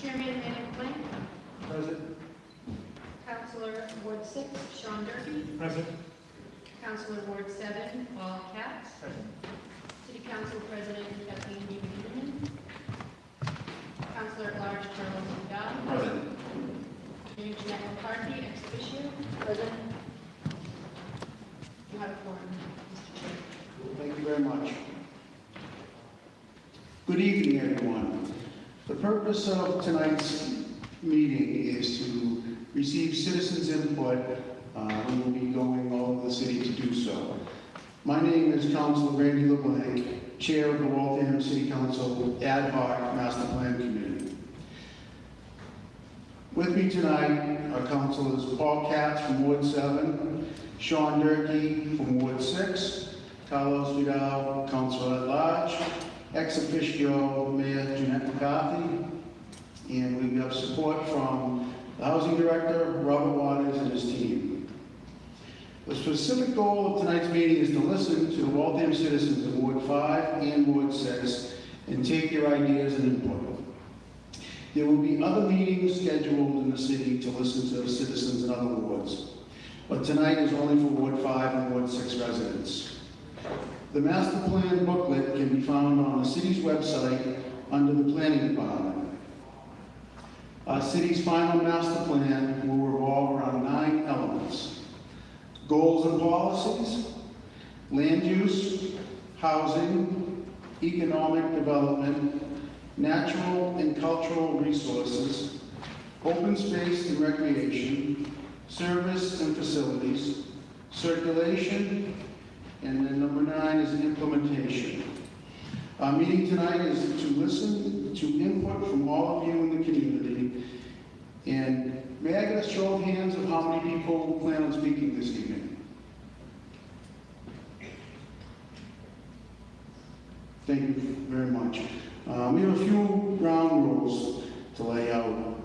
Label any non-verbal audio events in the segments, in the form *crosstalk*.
Chairman Enoch Flynn. Present. Counselor Ward six, Sean Durkee. Present. Counselor Ward seven, Paul Katz. Present. City Council President Kathleen David Counselor at Large Charles McDowell. Present. Mayor Jeanette McCarthy, ex officio. Present. You have a forum, Mr. Chair. Thank you very much. Good evening, everyone. The purpose of tonight's meeting is to receive citizens' input. Uh, We will be going all over the city to do so. My name is Councilor Randy LeBlanc, Chair of the Waltham City Council Ad hoc Master Plan Committee. With me tonight are Councilors Paul Katz from Ward 7, Sean Durkee from Ward 6, Carlos Vidal, Councilor at Large, ex officio Mayor Jeanette McCarthy, and we have support from the Housing Director, Robert Waters, and his team. The specific goal of tonight's meeting is to listen to the Waltham citizens of Ward 5 and Ward 6 and take their ideas and input. There will be other meetings scheduled in the city to listen to the citizens in other wards, but tonight is only for Ward 5 and Ward 6 residents. The master plan booklet can be found on the city's website under the planning department. Our city's final master plan will revolve around nine elements. Goals and policies, land use, housing, economic development, natural and cultural resources, open space and recreation, service and facilities, circulation, and then number nine is implementation. Our meeting tonight is to listen to input from all of you in the community. And may I get a show of hands of how many people plan on speaking this evening? Thank you very much. Uh, We have a few ground rules to lay out.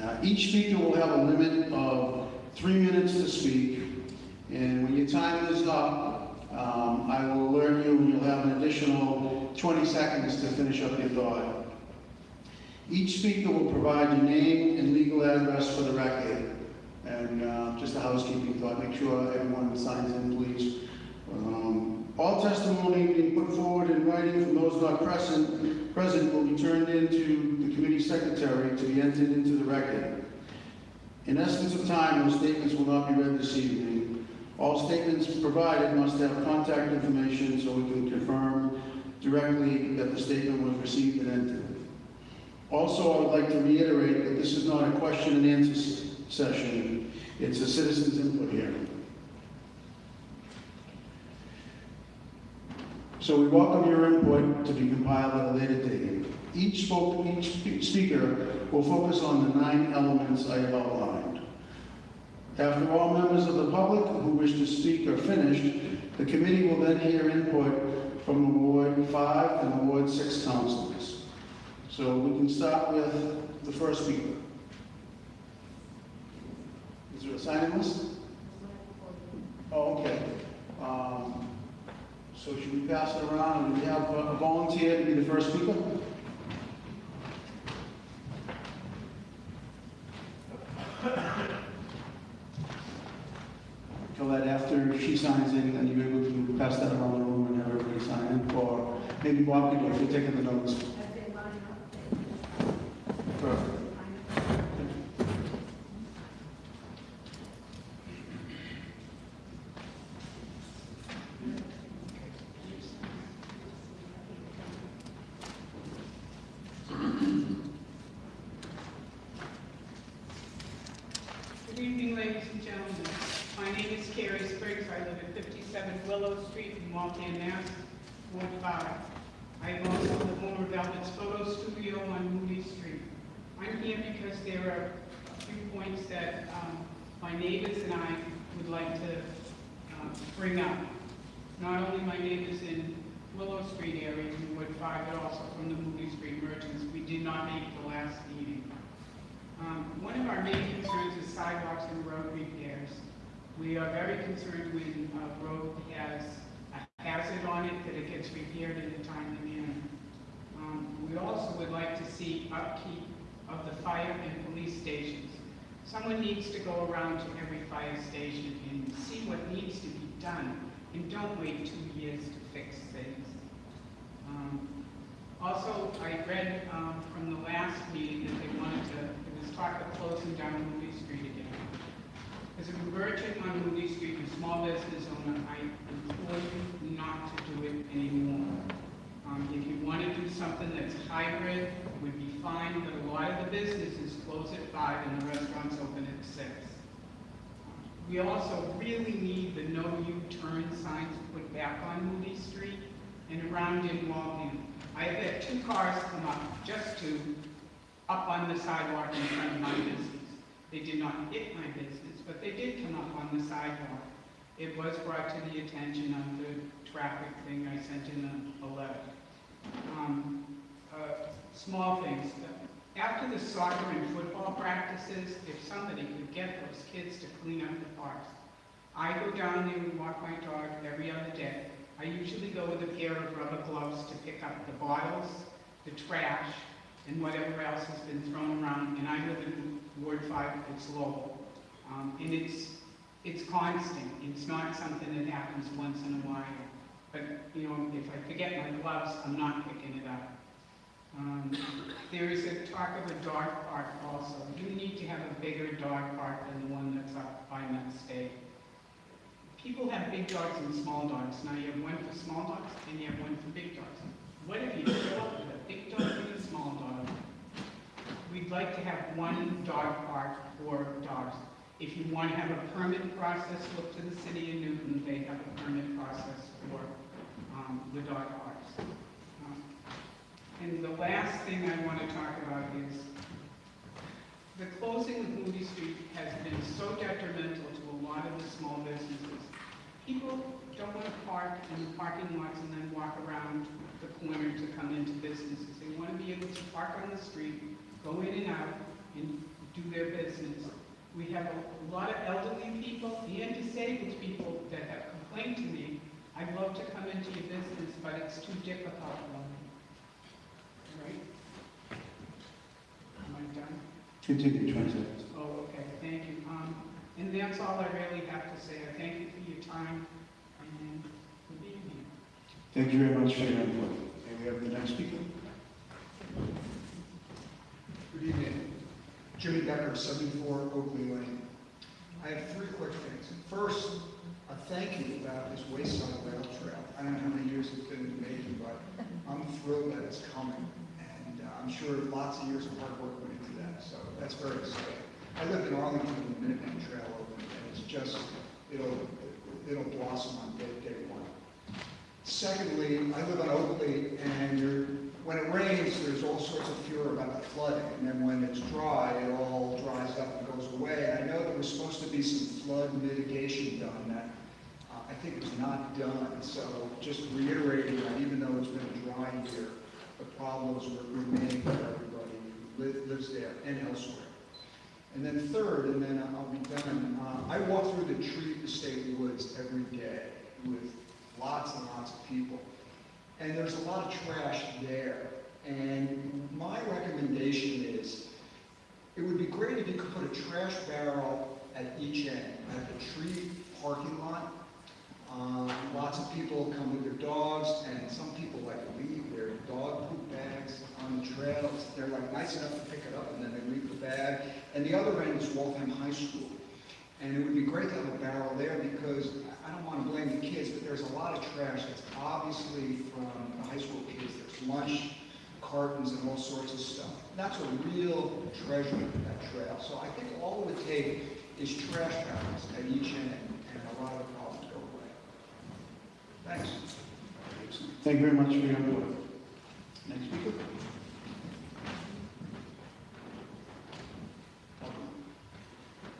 Uh, Each speaker will have a limit of three minutes to speak. And when your time is up, um, I will alert you and you'll have an additional 20 seconds to finish up your thought. Each speaker will provide your name and legal address for the record. And uh, just a housekeeping thought, make sure everyone signs in, please. Um, All testimony being put forward in writing from those not present, present will be turned into the committee secretary to be entered into the record. In essence of time, those statements will not be read this evening. All statements provided must have contact information so we can confirm directly that the statement was received and entered. Also, I would like to reiterate that this is not a question and answer session. It's a citizens input hearing. So we welcome your input to be compiled at a later date. Each spoke, each speaker will focus on the nine elements I have outlined. After all members of the public who wish to speak are finished, the committee will then hear input from the Ward 5 and the Ward 6 councilors. So we can start with the first speaker. Is there a signing list? Oh, okay. Um, So should we pass it around Do we have a volunteer to be the first speaker? *laughs* So that after she signs in, then you're able to pass that around the room and have everybody sign in, or maybe Bob could if you're taking the notes. Perfect. Good evening, ladies and gentlemen. My name is Carrie Spriggs. I live at 57 Willow Street in Waltham, Mass, Ward 5. I am also the owner of Velvet's Photo Studio on Moody Street. I'm here because there are a few points that um, my neighbors and I would like to um, bring up. Not only my neighbors in Willow Street area in Ward 5, but also from the Moody Street merchants. We did not make the last meeting. Um, One of our main concerns is sidewalks and road repairs. We are very concerned when a road has a hazard on it, that it gets repaired in a timely manner. Um, We also would like to see upkeep of the fire and police stations. Someone needs to go around to every fire station and see what needs to be done, and don't wait two years to fix things. Um, Also, I read um, from the last meeting that they wanted to, there was talk of closing down Moody Street again. As a merchant on Moody Street, a small business owner, I implore you not to do it anymore. Um, If you want to do something that's hybrid, it fine, but a lot of the businesses close at five and the restaurants open at six. We also really need the no U-turn signs put back on Moody Street and around in Waltham. I had two cars come up just to, up on the sidewalk in front of my business. They did not hit my business, but they did come up on the sidewalk. It was brought to the attention of the traffic thing I sent in a, a letter. Um, uh, Small things, after the soccer and football practices, if somebody could get those kids to clean up the parks. I go down there and walk my dog every other day. I usually go with a pair of rubber gloves to pick up the bottles, the trash, and whatever else has been thrown around, and I live in Ward Five, it's Lowell. Um, and it's, it's constant, it's not something that happens once in a while. But, you know, if I forget my gloves, I'm not picking it up. Um, There is a talk of a dog park also. You need to have a bigger dog park than the one that's up by Met State. People have big dogs and small dogs. Now you have one for small dogs and you have one for big dogs. What if you fill up with a big dog and a small dog? We'd like to have one dog park for dogs. If you want to have a permit process, look to the city of Newton. They have a permit process for um, the dog parks. And the last thing I want to talk about is the closing of Moody Street has been so detrimental to a lot of the small businesses. People don't want to park in the parking lots and then walk around the corner to come into businesses. They want to be able to park on the street, go in and out, and do their business. We have a lot of elderly people and disabled people that have complained to me, I'd love to come into your business, but it's too difficult for me. All right? Am done? Continue, 20 seconds. Oh, okay, thank you. Um, and that's all I really have to say. I thank you for your time and for being here. Thank you very much for your input. And we have the next speaker. Good evening. Jimmy Becker, 74 Oakley Lane. I have three quick things. First, a thank you about this Wayside Rail Trail. I don't know how many years it's been in the making, but I'm thrilled that it's coming. And uh, I'm sure lots of years of hard work went so that's very exciting. I lived in Arlington when the Minuteman Trail opened, and it's just, it'll, it'll blossom on day, day one. Secondly, I live on Oakley, and when it rains, there's all sorts of fear about the flooding, and then when it's dry, it all dries up and goes away. And I know there was supposed to be some flood mitigation done that uh, I think was not done, so just reiterating that even though it's been a dry year, the problems remain for everybody who li- lives there and elsewhere. And then third, and then I'll be done, uh, I walk through the Tree Estate Woods every day with lots and lots of people. And there's a lot of trash there. And my recommendation is, it would be great if you could put a trash barrel at each end, at the tree parking lot. Um, Lots of people come with their dogs, and some people like to leave their dog poop bags on the trails. They're like nice enough to pick it up, and then they leave the bag. And the other end is Waltham High School. And it would be great to have a barrel there because I don't want to blame the kids, but there's a lot of trash that's obviously from the high school kids. There's lunch cartons and all sorts of stuff. That's a real treasure, that trail. So I think all it would take is trash barrels at each end and a lot of the problems go away. Thanks. Thank you very much for your input. Next speaker.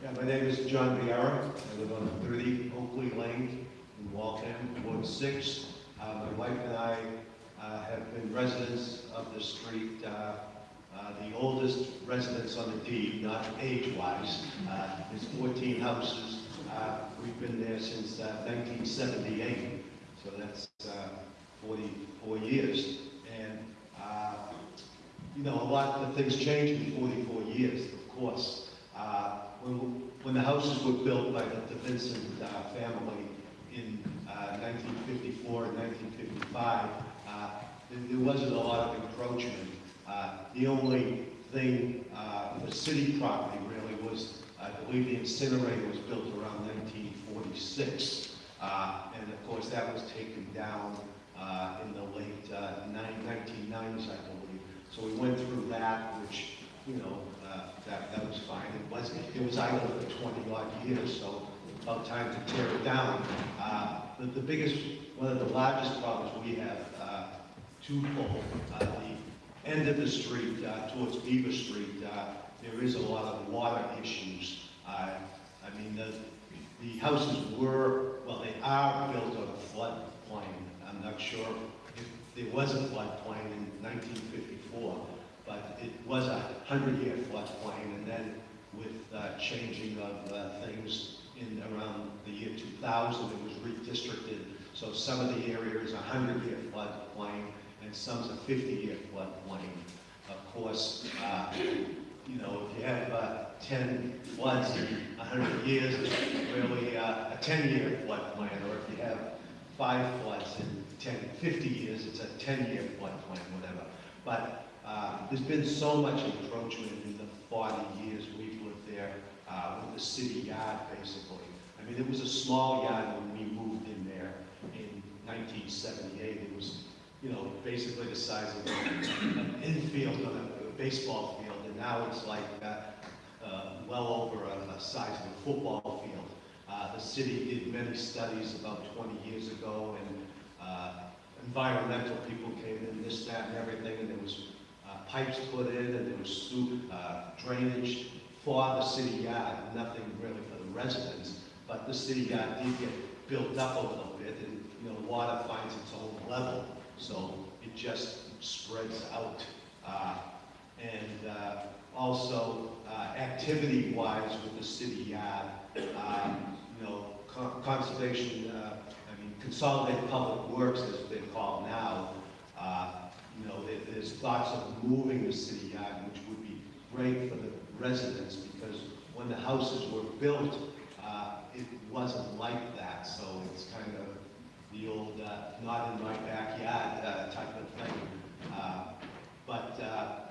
Yeah, my name is John Viera. I live on 30 Oakley Lane in Waltham, Ward 6. Uh, My wife and I uh, have been residents of the street, uh, uh, the oldest residents on the deed, not age-wise. Uh, There's 14 houses. Uh, We've been there since uh, 1978, so that's uh, 44 years. And you know, a lot of things changed in 44 years, of course. Uh, When, the houses were built by the the Vincent uh, family in uh, 1954 and 1955, uh, there there wasn't a lot of encroachment. Uh, The only thing uh, for city property really was, I believe the incinerator was built around 1946. Uh, And of course, that was taken down uh, in the late uh, 1990s, I believe. So we went through that, which, you know, uh, that, that was fine. It was, it was idle for 20 odd years, so about time to tear it down. Uh, The, the biggest, one of the largest problems we have, uh, twofold. Uh, The end of the street uh, towards Beaver Street, uh, there is a lot of water issues. Uh, I mean, the, the houses were, well, they are built on a floodplain. I'm not sure if there was a floodplain in 1954, but it was a hundred-year floodplain, and then with uh, changing of uh, things in around the year 2000, it was redistricted. So some of the area is a hundred-year floodplain, and some's a 50-year floodplain. Of course, uh, you know, if you have uh, 10 floods in 100 years, it's really uh, a 10-year floodplain, or if you have five floods in 10, 50 years, it's a 10-year floodplain, whatever. But uh, there's been so much encroachment in the 40 years we've lived there uh, with the city yard, basically. I mean, it was a small yard when we moved in there in 1978. It was, you know, basically the size of an infield on a- a baseball field, and now it's like uh, uh, well over a a size of a football field. Uh, The city did many studies about 20 years ago, and uh, environmental people came in, this, that, and everything, and there was pipes put in, and there was sewer, uh, drainage for the city yard, nothing really for the residents, but the city yard did get built up a little bit, and, you know, water finds its own level, so it just spreads out. Uh, And uh, also, uh, activity-wise with the city yard, um, you know, con- conservation, uh, I mean, consolidated public works, as they're called now, uh, you know, there- there's thoughts of moving the city yard, which would be great for the residents, because when the houses were built, uh, it wasn't like that, so it's kind of the old, uh, not in my backyard uh, type of thing. Uh, But, uh,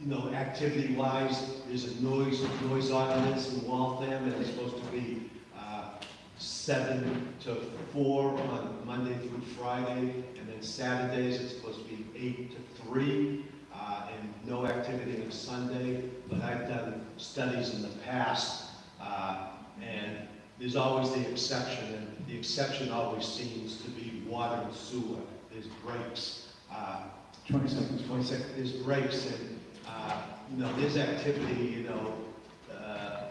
you know, activity-wise, there's a noise, noise ordinance in Waltham, and it's supposed to be uh, seven to four on Monday through Friday, and then Saturdays, it's supposed to be eight to three, uh, and no activity on Sunday. But I've done studies in the past, uh, and there's always the exception, and the exception always seems to be water and sewer. There's breaks. Uh, 20 seconds. 20 seconds, there's breaks and, uh, you know, there's activity, you know, uh,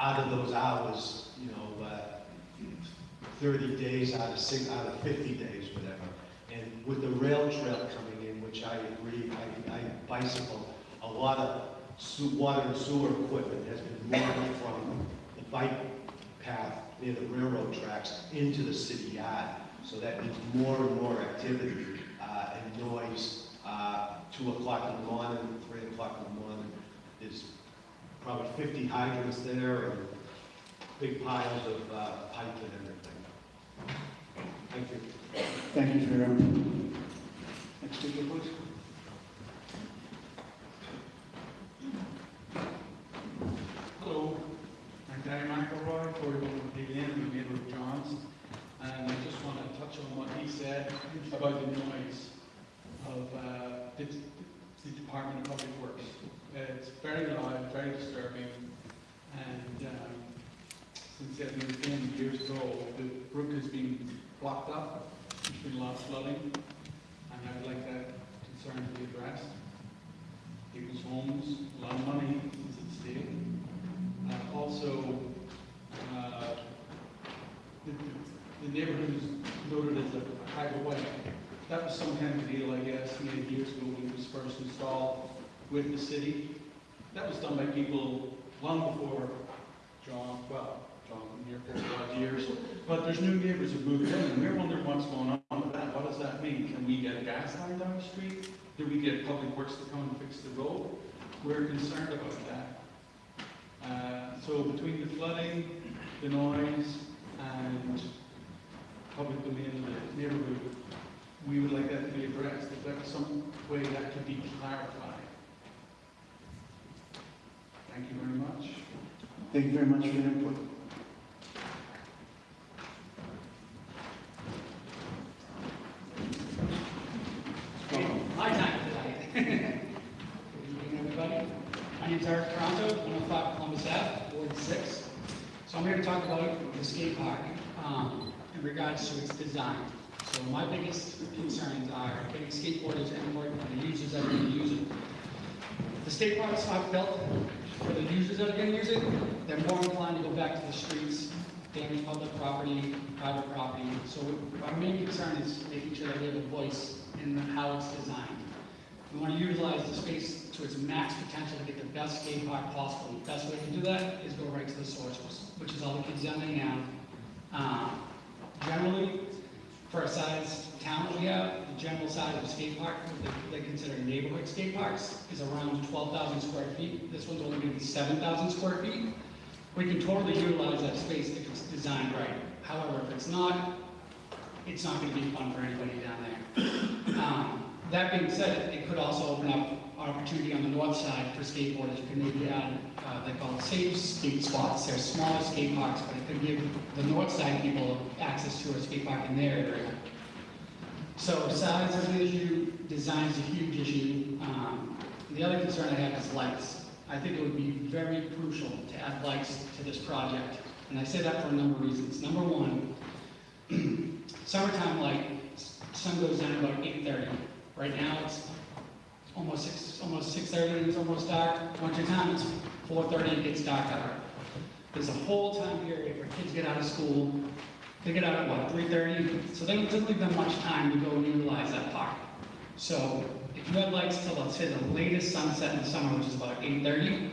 out of those hours, you know, uh, 30 days out of six, out of 50 days, with the rail trail coming in, which I agree, I, I bicycle, a lot of water and sewer equipment has been moved from the bike path near the railroad tracks into the city yard. So that means more and more activity uh, and noise, uh, 2 o'clock in the morning, 3 o'clock in the morning. There's probably 50 hydrants there and big piles of uh, pipe and everything. Thank you. Thank you for your input. Next speaker, please. Hello, I'm Gary McElroy, 41 PDM, I'm a neighbour of John's, and I just want to touch on what he said about the noise of uh, the the Department of Public Works. It's very loud, very disturbing, and um, since it moved in years ago, the brook has been locked up. There's been a lot flooding, and I would like that concern to be addressed. People's homes, a lot of money is at stake. Uh, also, uh, the, the, neighborhood is noted as a private way. That was some kind of deal, I guess, many years ago when it was first installed with the city. That was done by people long before John 12 um, here years. But there's new neighbors who moved in, and we're wondering what's going on with that. What does that mean? Can we get a gas line down the street? Do we get public works to come and fix the road? We're concerned about that. Uh, so between the flooding, the noise, and public domain in the neighborhood, we would like that to be addressed. If there's some way that could be clarified. Thank you very much. Thank you very much for your input. My time. *laughs* Good evening, everybody. My name's Eric Toronto, 105 Columbus Ave, Ward 6. So I'm here to talk about the skate park um, in regards to its design. So my biggest concerns are getting skateboarders and more and the users that are going to use it. The skate park's not built for the users that are going to use it. They're more inclined to go back to the streets, damage public property, private property. So our main concern is making sure that we have a voice how it's designed. We want to utilize the space to its max potential to get the best skate park possible. The best way to do that is go right to the source, which is all the kids down there now. Um, Generally, for a size town that we have, the general size of a skate park, what they they consider neighborhood skate parks, is around 12,000 square feet. This one's only going to be 7,000 square feet. We can totally utilize that space if it's designed right. However, if it's not, it's not going to be fun for anybody down there. Um, That being said, it could also open up opportunity on the north side for skateboarders. You could maybe add, uh, they call it safe skate spots. They're smaller skate parks, but it could give the north side people access to a skate park in their area. So size is an issue, design is a huge issue. Um, The other concern I have is lights. I think it would be very crucial to add lights to this project. And I say that for a number of reasons. Number one, *clears throat* summertime light, sun goes down about eight thirty. Right now, it's almost six, almost six thirty, and it's almost dark. Once Winter time, it's four thirty, and it gets dark out. There's a whole time period where kids get out of school, they get out at what, three thirty? So they don't leave them much time to go and utilize that park. So if you had lights till, let's say, the latest sunset in the summer, which is about eight thirty,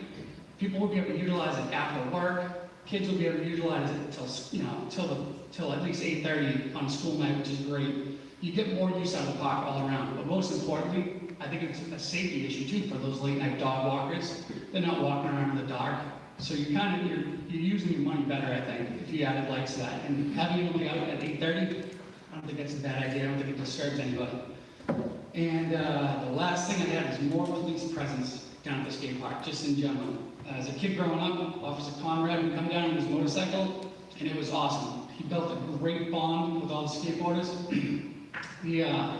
people will be able to utilize it after work. Kids will be able to utilize it till, you know, till the, till at least eight thirty on school night, which is great. You get more use out of the park all around, but most importantly, I think it's a safety issue too for those late night dog walkers. They're not walking around in the dark. So you kind of, you're, you're using your money better, I think, if you added lights to that. And having it only out at eight thirty, I don't think that's a bad idea. I don't think it disturbs anybody. And uh, the last thing I have is more police presence down at the skate park, just in general. As a kid growing up, Officer Conrad would come down on his motorcycle, and it was awesome. He built a great bond with all the skateboarders. He, uh,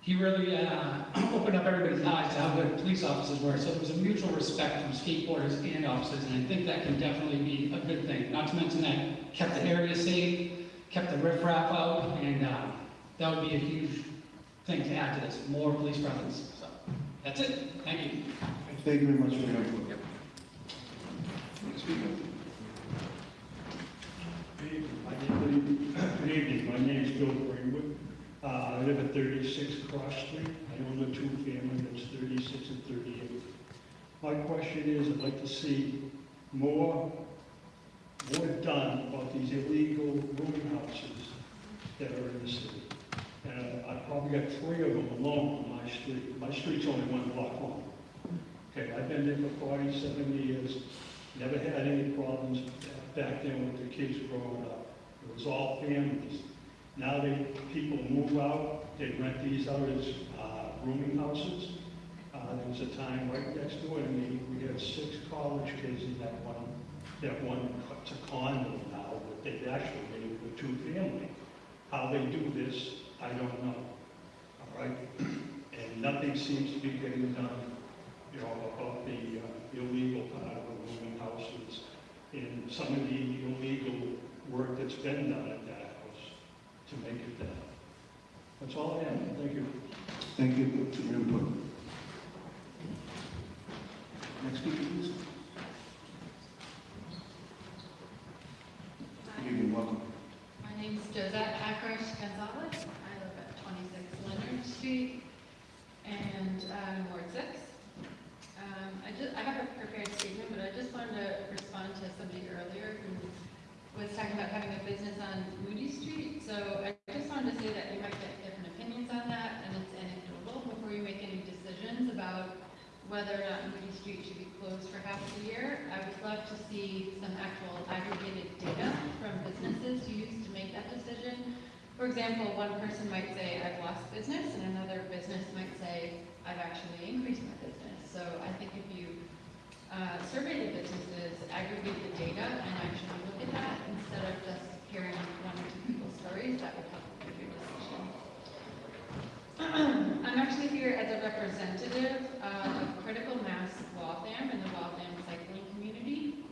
he really uh, opened up everybody's eyes to how good police officers were. So there was a mutual respect from skateboarders and officers, and I think that can definitely be a good thing. Not to mention that kept the area safe, kept the riffraff out, and uh, that would be a huge thing to add to this, more police presence. So that's it. Thank you. Thank you very much for your input. Next speaker. Good evening, my name is Bill Greenwood. Uh, I live at 36 Cross Street. I own a two-family that's 36 and 38. My question is, I'd like to see more, more done about these illegal rooming houses that are in the city. And I've probably got three of them alone on my street. My street's only one block long. Okay, I've been there for 47 years, never had any problems back then with the kids growing up. It was all families. Now they, people move out, they rent these out as uh, rooming houses. Uh, There was a time right next door to me, we had six college kids in that one, that one, it's a condo now, but they've actually made it a two-family. How they do this, I don't know, all right? And nothing seems to be getting done, you know, about the uh, illegal part of the rooming houses and some of the illegal work that's been done at that house to make it done. That's all I have, thank you. Thank you for your input. Next speaker, please. Good evening, welcome. My name is Josette Akrosh Gonzalez. I live at 26 Leonard Street and um, Ward 6. Um, I just, I have a prepared statement, but I just wanted to respond to somebody earlier who was talking about having a business on Moody Street. So I just wanted to say that you might get different opinions on that, and it's, and it whether or not Moody Street should be closed for half the year. I would love to see some actual aggregated data from businesses used to make that decision. For example, one person might say, I've lost business, and another business might say, I've actually increased my business. So I think if you uh, survey the businesses, aggregate the data, and actually look at that, instead of just hearing one or two people's stories, that would help with your decision. *clears throat* I'm actually here as a representative uh, of Critical Mass Waltham and the Waltham cycling community.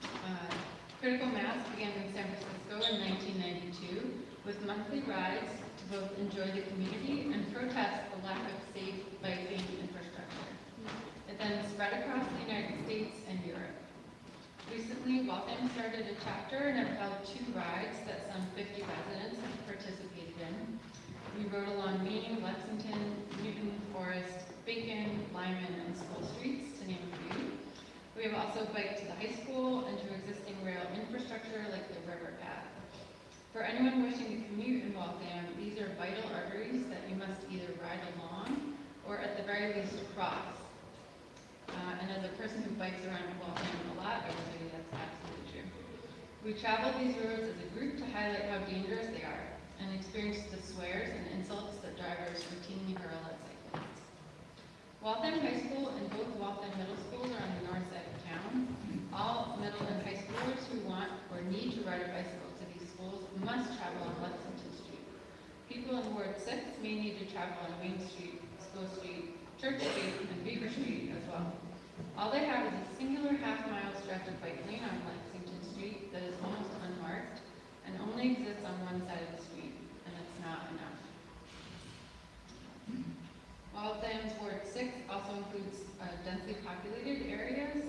Uh, Critical Mass began in San Francisco in 1992 with monthly rides to both enjoy the community and protest the lack of safe biking infrastructure. It then spread across the United States and Europe. Recently, Waltham started a chapter and have held two rides that some 50 residents have participated in. We rode along Main, Lexington, Newton, Forest, Bacon, Lyman, and School Streets, to name a few. We have also biked to the high school and to existing rail infrastructure like the river path. For anyone wishing to commute in Waltham, these are vital arteries that you must either ride along or at the very least cross. Uh, and as a person who bikes around Waltham a lot, I tell you that's absolutely true. We traveled these roads as a group to highlight how dangerous they are and experience the swears and insults that drivers routinely hurl at cyclists. Waltham High School and both Waltham Middle Schools are on the north side of town. All middle and high schoolers who want or need to ride a bicycle to these schools must travel on Lexington Street. People in Ward 6 may need to travel on Main Street, School Street, Church Street, and Beaver Street as well. All they have is a singular half-mile stretch of bike lane on Lexington Street that is almost unmarked and only exists on one side of the street, and it's not enough. Waltham's Ward 6 also includes uh, densely populated areas,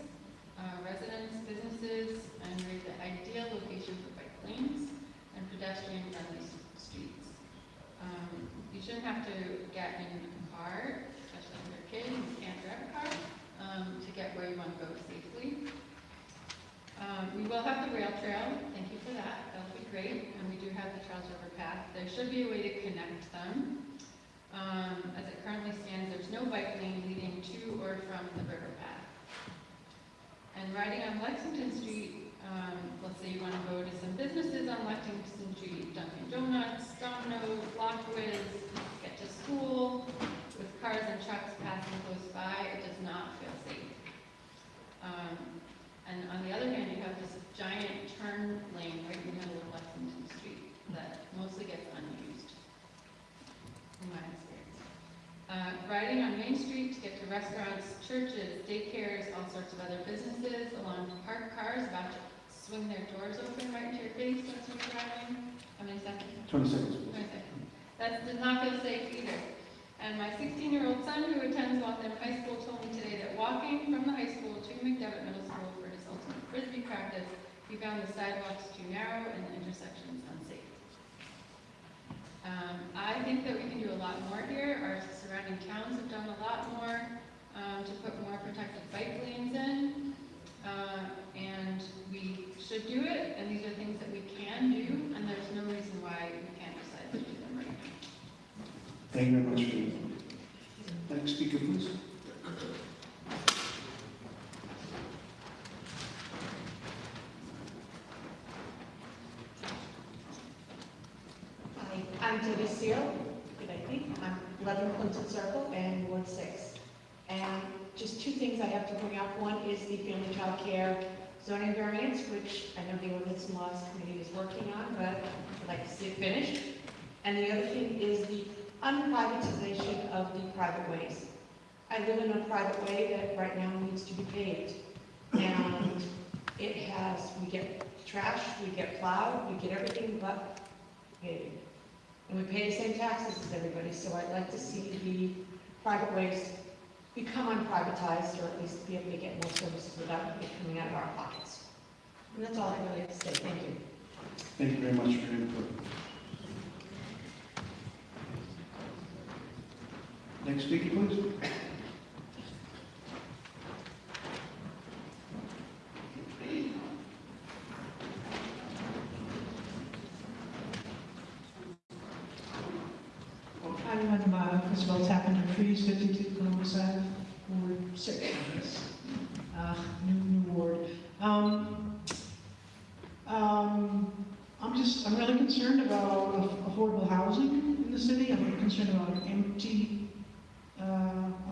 uh, residents, businesses, and the ideal location for bike lanes and pedestrian-friendly streets. Um, You shouldn't have to get in a car, especially if you're a kid and you can't drive a car, um, to get where you want to go safely. Um, We will have the rail trail, thank you for that, that'll be great, and we do have the Charles River Path. There should be a way to connect them. Um, As it currently stands, there's no bike lane leading to or from the river path. And riding on Lexington Street, um, let's say you want to go to some businesses on Lexington Street, Dunkin' Donuts, Domino's, Lockwood, get to school, with cars and trucks passing close by, it does not feel safe. Um, And on the other hand, you have this giant turn lane right in the middle of Lexington Street that mostly gets unused, in my experience. Uh, Riding on Main Street to get to restaurants, churches, daycares, all sorts of other businesses, along parked cars about to swing their doors open right into your face as you're driving. How many seconds? 20 seconds. Twenty seconds. That does not feel safe either. And my 16-year-old son who attends Waltham High School told me today that walking from the high school to McDevitt Middle School for his ultimate frisbee practice, he found the sidewalks too narrow and the intersections unsafe. Um, I think that we can do a lot more here. Our surrounding towns have done a lot more um, to put more protected bike lanes in. Uh, And we should do it, and these are things that we can do, and there's no reason why we can't decide to do them right now. Thank you very much. Next speaker, please. Hi, I'm Debbie Seal. Good evening. I'm 11 Clinton Circle and Ward 6. And just two things I have to bring One is the family child care zoning variance, which I know the ordinance and laws committee is working on, but I'd like to see it finished. And the other thing is the unprivatization of the private ways. I live in a private way that right now needs to be paved. And it has, we get trash, we get plowed, we get everything but paving. And we pay the same taxes as everybody, so I'd like to see the private ways become unprivatized, or at least be able to get more services without it coming out of our pockets. And that's all I really have to say, thank you. Thank you very much for your input. Next speaker, please. Hi, I'm uh, Trees, 52 Columbus Ave, Ward six, I guess. Uh, new, new ward. Um, um, I'm just, I'm really concerned about affordable housing in the city. I'm concerned about empty, uh,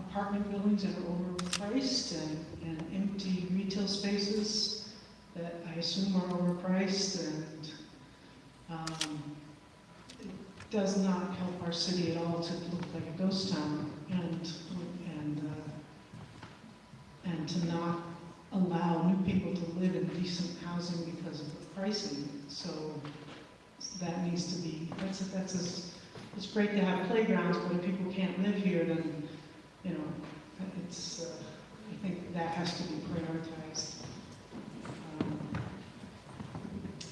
apartment buildings that are overpriced and, and empty retail spaces that I assume are overpriced and, um, does not help our city at all to look like a ghost town and, and, uh, and to not allow new people to live in decent housing because of the pricing. So that needs to be, that's, that's, a- it's great to have playgrounds, but if people can't live here, then, you know, it's, uh, I think that has to be prioritized. Um,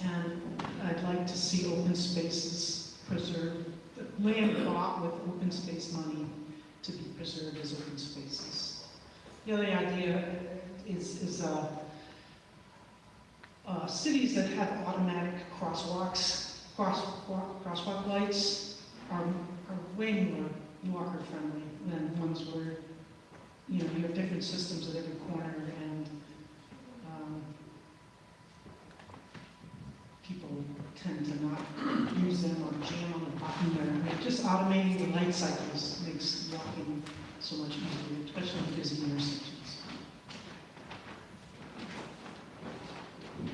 And I'd like to see open spaces preserved, land bought with open space money to be preserved as open spaces. The other idea is, is, uh, uh, cities that have automatic crosswalks, crosswalk, crosswalk lights are, are way more walker friendly than ones where, you know, you have different systems at every corner and, um, people tend to not use them or jam on the button or, I mean, just automating the light cycles makes walking so much easier, especially in busy intersections.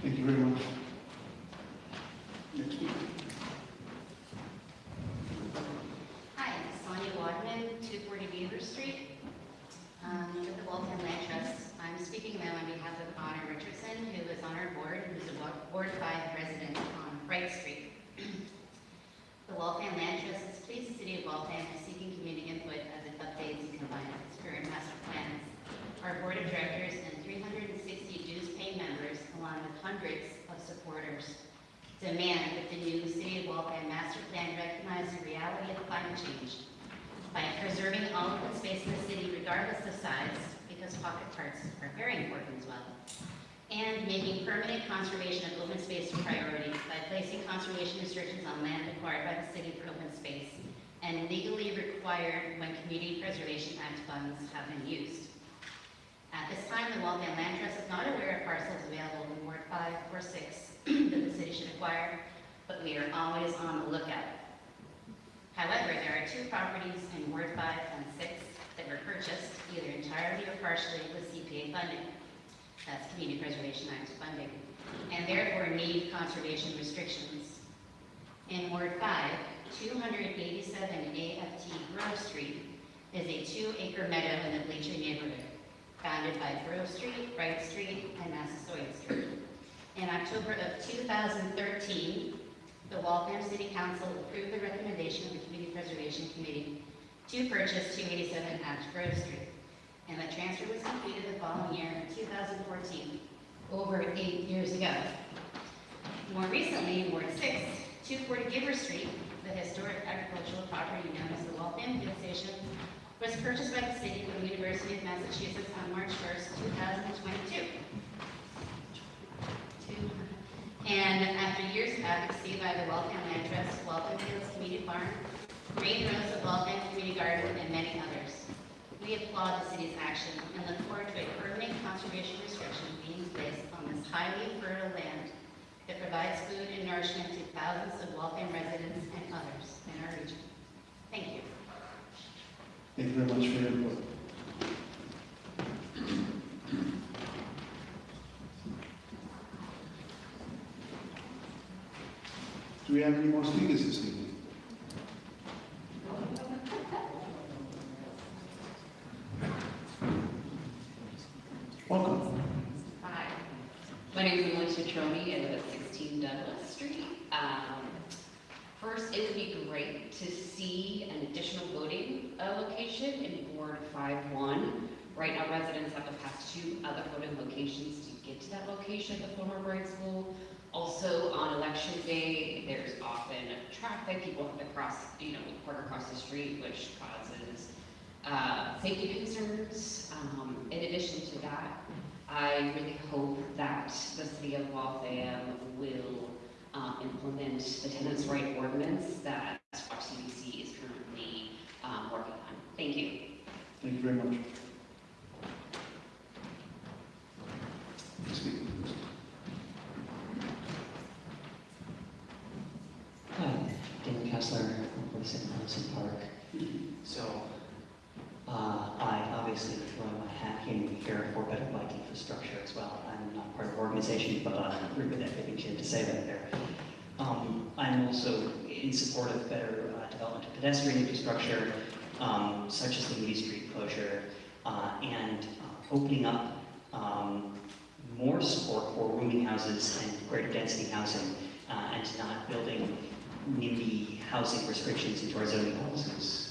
Thank you very much. Next speaker. Hi, Sonia Wadman, 240 Beaver Street, um, with the Waltham Land Trust. I'm speaking now on behalf of Honor Richardson, who is on our board, who's a Wa- Ward 5 resident on Bright Street. The Waltham Land Trust is pleased the City of Waltham is seeking community input as it updates and combines its current master plans. Our Board of Directors and 360 dues-paying members, along with hundreds of supporters, demand that the new City of Waltham Master Plan recognize the reality of climate change by preserving all open space in the city regardless of size, because pocket parks are very important as well, and making permanent conservation of open space a priority by placing conservation restrictions on land acquired by the city for open space and legally required when Community Preservation Act funds have been used. At this time, the Waltham Land Trust is not aware of parcels available in Ward 5 or 6 *clears throat* that the city should acquire, but we are always on the lookout. However, there are two properties in Ward 5 and 6 that were purchased either entirely or partially with CPA funding. That's Community Preservation Act funding, and therefore need conservation restrictions. In Ward 5, 287 AFT Grove Street is a two-acre meadow in the Bleachery neighborhood, bounded by Grove Street, Bright Street, and Massasoit Street. In October of 2013, the Waltham City Council approved the recommendation of the Community Preservation Committee to purchase 287 Act Grove Street, and the transfer was completed the following year, 2014, over eight years ago. More recently, Ward 6, 240 Beaver Street, the historic agricultural property known as the Waltham Field Station, was purchased by the city from the University of Massachusetts on March 1st, 2022. And after years of advocacy by the Waltham Land Trust, Waltham Fields Community Farm, Green Rows of Waltham Community Garden, and many others, we applaud the city's action and look forward to a permanent conservation restriction being placed on this highly fertile land that provides food and nourishment to thousands of Waltham residents and others in our region. Thank you. Thank you very much for your input. Do we have any more speakers this evening? *laughs* Welcome. Hi, my name is Emily Citroni, I live at 16 Douglas Street. Um, First, it would be great to see an additional voting uh, location in Ward 5-1. Right now, residents have to pass two other voting locations to get to that location, the former Bright School. Also, on election day, there's often traffic, people have to cross, you know, park across the street, which causes uh, safety concerns. Um, in addition to that, I really hope that the city of Waltham will uh, implement the tenants' right ordinance that RCDC is currently um, working on. Thank you. Thank you very much. Hi, Dan Kessler from City Park. Mm-hmm. So obviously throwing my hat in here for better bike infrastructure as well. I'm not part of the organization, but I agree with everything had to say right there. Um, I'm also in support of better uh, development of pedestrian infrastructure, um, such as the Moody Street closure, uh, and uh, opening up um, more support for rooming houses and greater density housing, uh, and not building NIMBY housing restrictions into our zoning policies.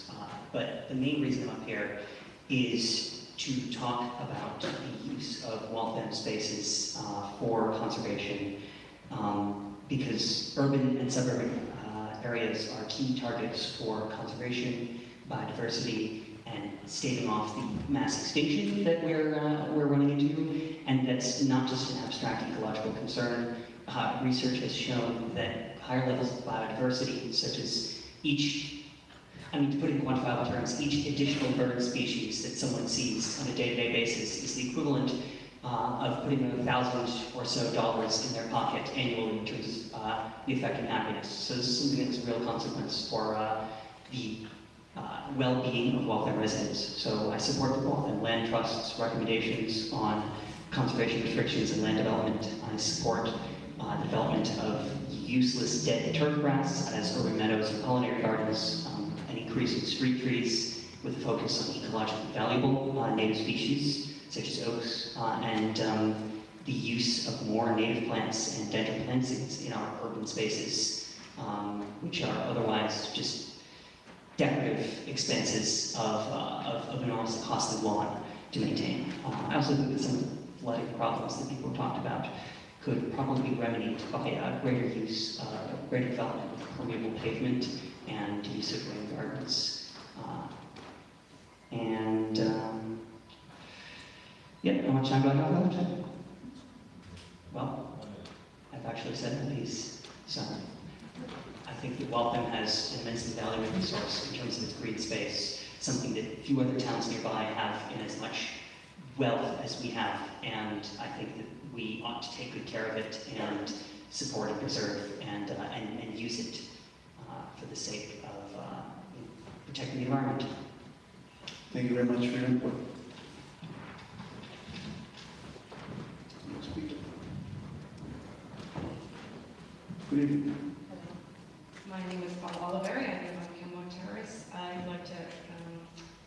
But the main reason I'm up here is to talk about the use of Waltham spaces uh, for conservation, um, because urban and suburban uh, areas are key targets for conservation, biodiversity, and staving off the mass extinction that we're, uh, we're running into. And that's not just an abstract ecological concern. Uh, research has shown that higher levels of biodiversity, such as each, I mean, to put it in quantifiable terms, each additional bird species that someone sees on a day-to-day basis is the equivalent uh, of putting a thousand or so dollars in their pocket annually in terms of uh, the effect on happiness. So this is something that's a real consequence for uh, the uh, well-being of Waltham residents. So I support the Waltham Land Trust's recommendations on conservation restrictions and land development. I support uh, development of useless dead turf grass as urban meadows and pollinator gardens, um, increase in street trees with a focus on ecologically valuable uh, native species such as oaks, uh, and um, the use of more native plants and dental plantings in our urban spaces, um, which are otherwise just decorative expenses of, uh, of, of enormous costly lawn to maintain. Uh, I also think that some of the flooding problems that people talked about could probably be remedied by greater use, uh, greater development of permeable pavement and use of rain gardens. Uh, and um, yeah, how much time do I have left? Well, I've actually said my piece, so I think that Waltham has an immensely valuable resource in terms of its green space, something that few other towns nearby have in as much wealth as we have, and I think that we ought to take good care of it and support and preserve and, uh, and, and use it for the sake of uh, protecting the environment. Thank you very much for your input. Next speaker. Good evening. My name is Paula Oliveri, I live on Kenmore Terrace. I'd like to um,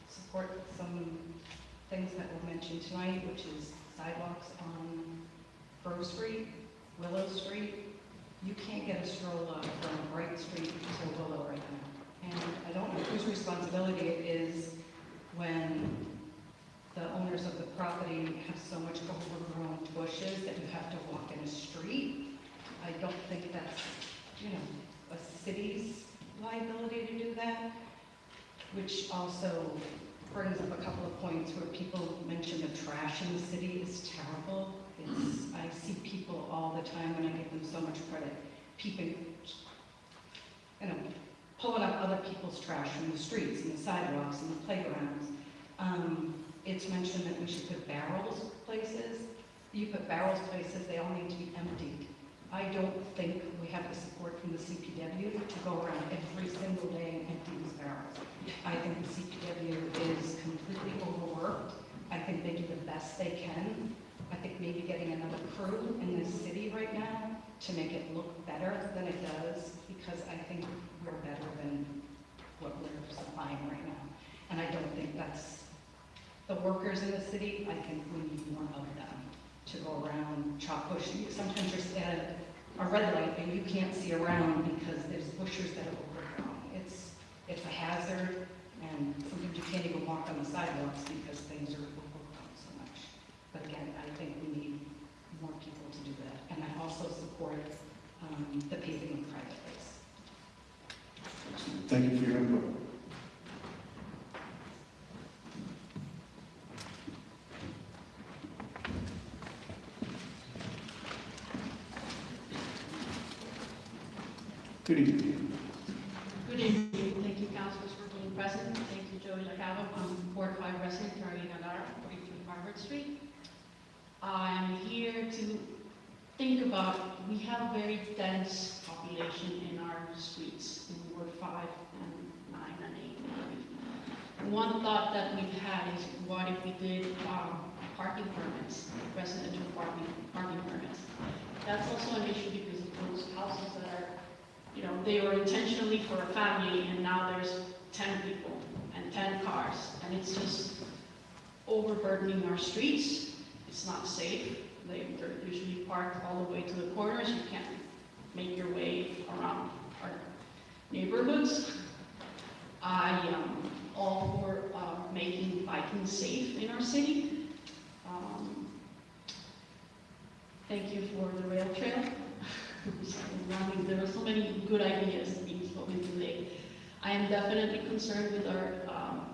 support some things that were mentioned tonight, which is sidewalks on Grove Street, Willow Street. You can't get a stroller from Bright Street to Willow right now. And I don't know whose responsibility it is when the owners of the property have so much overgrown bushes that you have to walk in a street. I don't think that's, you know, a city's liability to do that, which also brings up a couple of points where people mention the trash in the city is terrible. I see people all the time, and I give them so much credit, peeping, you know, pulling up other people's trash from the streets and the sidewalks and the playgrounds. Um, it's mentioned that we should put barrels places. You put barrels places, they all need to be emptied. I don't think we have the support from the CPW to go around every single day and empty these barrels. I think the CPW is completely overworked. I think they do the best they can. I think maybe getting another crew in this city right now to make it look better than it does, because I think we're better than what we're supplying right now. And I don't think that's, the workers in the city, I think we need more of them to go around chop bush. Sometimes you're at a red light and you can't see around because there's bushes that are overgrown. It's, it's a hazard, and sometimes you can't even walk on the sidewalks because things are overgrown so much. But again, I think we need more people to do that. And I also support um, the paving of private ways. Thank you for your input. Good evening. Good evening. Thank you, councilors, for being present. Thank you, Joey LaCava. I'm Ward 5 resident, Carolina Lara, 43 Harvard Street. I'm here to think about, we have a very dense population in our streets, in Ward 5 and 9 and 8. one thought that we've had is what if we did um, parking permits, residential parking, parking permits? That's also an issue because of those houses that are, you know, they were intentionally for a family and now there's 10 people and 10 cars. And it's just overburdening our streets. It's not safe. They- They're usually parked all the way to the corners. You can't make your way around our neighborhoods. I am all for uh, making biking safe in our city. Um, Thank you for the rail trail. *laughs* There are so many good ideas being spoken today. I am definitely concerned with our um,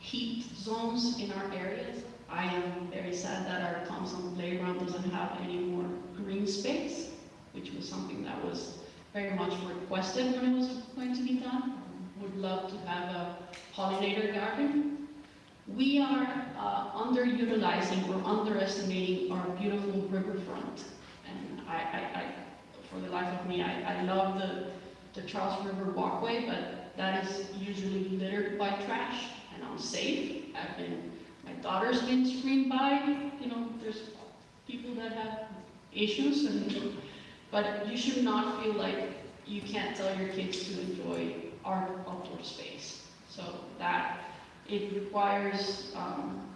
heat zones in our areas. I am very sad that our Thompson playground doesn't have any more green space, which was something that was very much requested when it was going to be done. Would love to have a pollinator garden. We are uh, underutilizing or underestimating our beautiful riverfront. And I, I, I, for the life of me, I, I love the, the Charles River Walkway, but that is usually littered by trash and unsafe. I've been, daughter's been screamed by, you know, there's people that have issues and, but you should not feel like you can't tell your kids to enjoy our outdoor space. So that, it requires, um,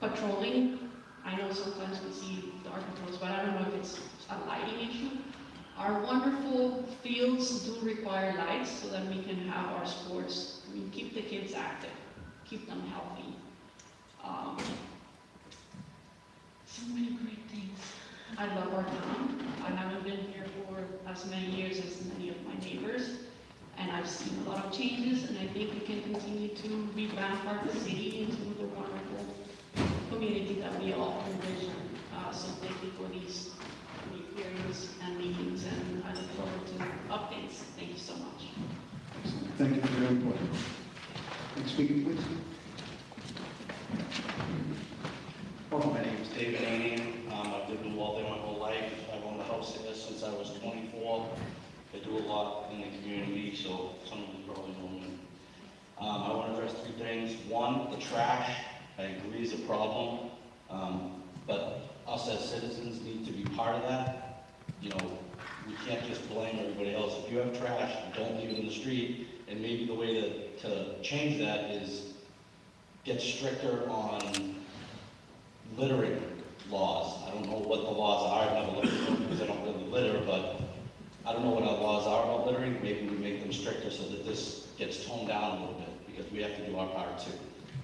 patrolling. I know sometimes we see dark patrols, but I don't know if it's a lighting issue. Our wonderful fields do require lights so that we can have our sports, I mean, keep the kids active, keep them healthy. Um, So many great things. I love our town. I haven't been here for as many years as many of my neighbors, and I've seen a lot of changes, and I think we can continue to revamp our city into the wonderful community that we all envision. Uh, So thank you for these hearings and meetings, and I look forward to updates. Thank you so much. Thank you for your input. Next speaker, please. My name is David Aney. Um, I've lived in Waltham my whole life. I've owned a house here since I was 24. I do a lot in the community, so some of you probably know me. Um, I want to address three things. One, the trash, I agree is a problem. Um, but us as citizens need to be part of that. You know, we can't just blame everybody else. If you have trash, don't leave it in the street. And maybe the way to, to change that is get stricter on littering laws. I don't know what the laws are, I've never looked at them because I don't really litter, but I don't know what our laws are about littering. Maybe we make them stricter so that this gets toned down a little bit, because we have to do our part too.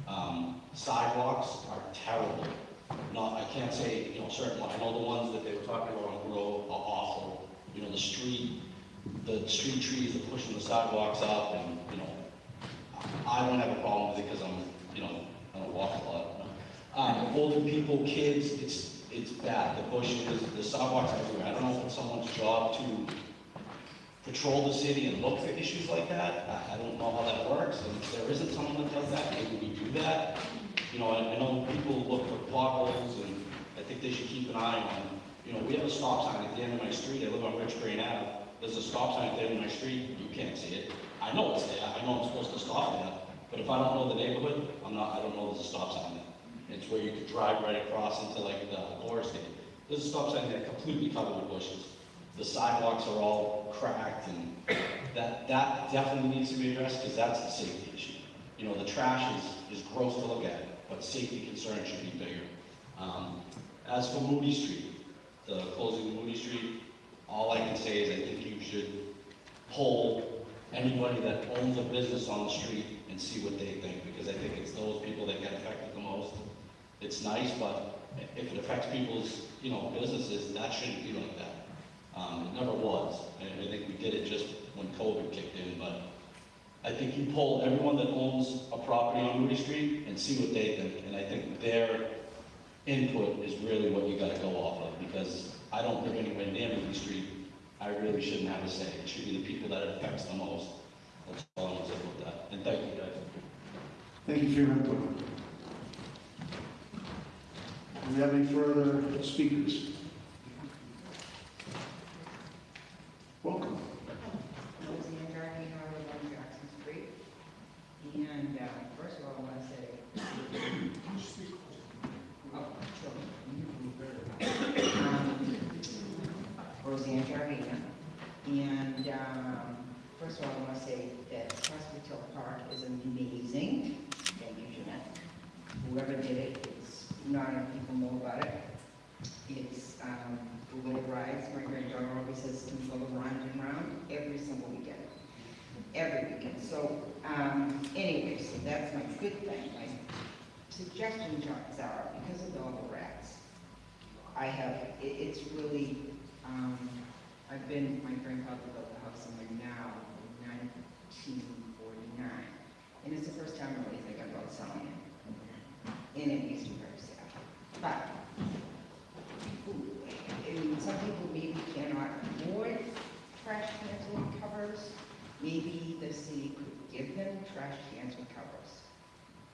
Um, Sidewalks are terrible. Not, I can't say, you know, certain, I know the ones that they were talking about on Grove are awful. You know, the street, the street trees are pushing the sidewalks up and, you know, I don't have a problem with it because I'm, you know, I don't walk a lot. Um, older people, kids, it's, it's bad, the bushes, the sidewalks everywhere. I don't know if it's someone's job to patrol the city and look for issues like that. I, I don't know how that works, and if there isn't someone that does that, maybe we do that. You know, I, I know people look for potholes, and I think they should keep an eye on, you know, we have a stop sign at the end of my street, I live on Rich Green Ave. There's a stop sign at the end of my street, you can't see it. I know it's there, I know I'm supposed to stop there, but if I don't know the neighborhood, I'm not, I don't know there's a stop sign there. It's where you could drive right across into like the Laura State. There's a stop sign there completely covered with bushes. The sidewalks are all cracked and that, that definitely needs to be addressed because that's a safety issue. You know, the trash is, is gross to look at, but safety concerns should be bigger. Um, as for Moody Street, the closing of Moody Street, all I can say is I think you should poll anybody that owns a business on the street and see what they think, because I think it's those people that get affected the most. It's nice, but if it affects people's, you know, businesses, that shouldn't be like that. Um, it never was. I, I think we did it just when COVID kicked in, but I think you poll everyone that owns a property on Moody Street and see what they think, and I think their input is really what you gotta go off of, because I don't live anywhere near Moody Street. I really shouldn't have a say. It should be the people that it affects the most. That's all I'm gonna say about that. And thank you, guys. Thank you for your input. Do we have any further speakers? Welcome. And uh, first of all, I want to say, oh, sure. Um, Roseanne Gardner. And um, first of all, I want to say that Park is amazing. Thank you, Jeanette. Whoever did it not enough people know about it. It's, um, the little rides, my granddaughter always says, to go round and round every single weekend. Every weekend. So, um, anyway, so that's my good thing. My suggestion, John, Zara, because of all the rats, I have, it, it's really, um, I've been, my grandfather built the house in now in nineteen forty-nine. And it's the first time I'm really thinking about selling it. And it very sad. But, people, I mean, some people maybe cannot afford trash cans with covers. Maybe the city could give them trash cans with covers.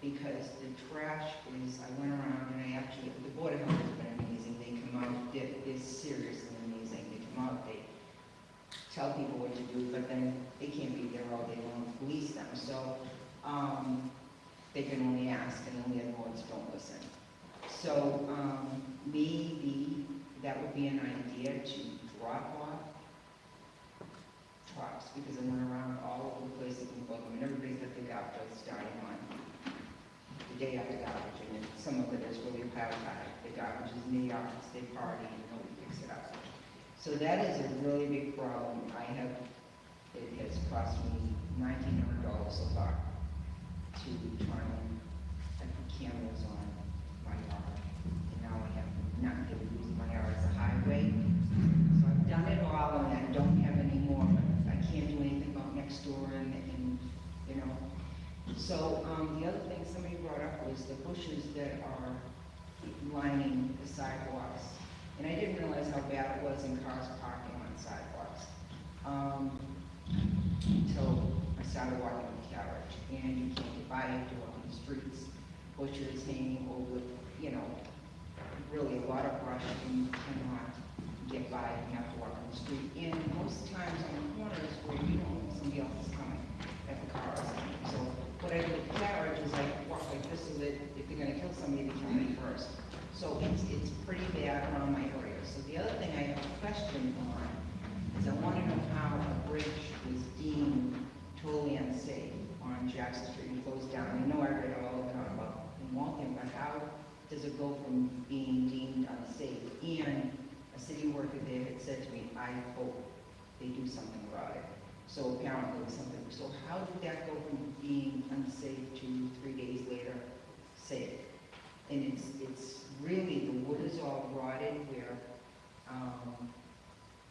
Because the trash is, I went around and I actually, the Board of Health has been amazing. They come out, they're seriously amazing. They come out, they tell people what to do, but then they can't be there all day long police them. So, um, they can only ask and the landlords don't listen. So, um, maybe that would be an idea to drop off trucks, because I went around all over the place looking for them, and everybody's got the garbage starting on the day after garbage, and some of it is really piled high. The garbage is in the yards, they party, and nobody picks it up. So that is a really big problem. I have, it has cost me nineteen hundred dollars so far to I put cameras on my yard. And now I have nothing, using my yard as a highway. So I've done it all and I don't have any more, but I can't do anything about next door and, and, you know. So, um, the other thing somebody brought up was the bushes that are lining the sidewalks. And I didn't realize how bad it was in cars parking on sidewalks. Um, until I started walking with carriage, and you can't get by you're on the streets, bushes hanging over, you know, really a lot of brush, and you cannot get by, and you have to walk on the street. And most times on the corners where you know somebody else is coming, that the car is coming. So what I do with carriage is I walk like this so that if they're gonna kill somebody, they kill me first. So it's, it's pretty bad around my area. So the other thing I have a question on is I want to know how a bridge was deemed totally unsafe on Jackson Street and goes down. I know I read all it on about in Waltham, but how does it go from being deemed unsafe? And a city worker there had said to me, I hope they do something about it. So apparently something, so how did that go from being unsafe to three days later safe? And it's, it's really, the wood is all rotted where, um,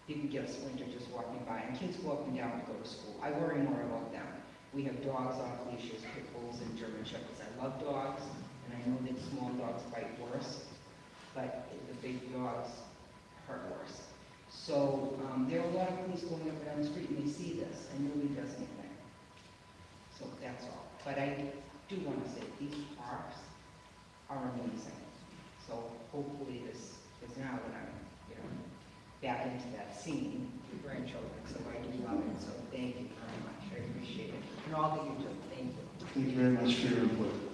you can get a splinter just walking by, and kids go up and down to go to school. I worry more about them. We have dogs off leashes, pit bulls and German shepherds. I love dogs, and I know that small dogs bite worse, but the big dogs hurt worse. So, um, there are a lot of police going up and down the street, and they see this, and nobody does anything. So that's all. But I do want to say, these parks are amazing. So hopefully this, is now that I'm, you know, back into that scene with grandchildren, so I do love it, so thank you very much, I appreciate it, and all that you do, thank you. Thank you very much for your input.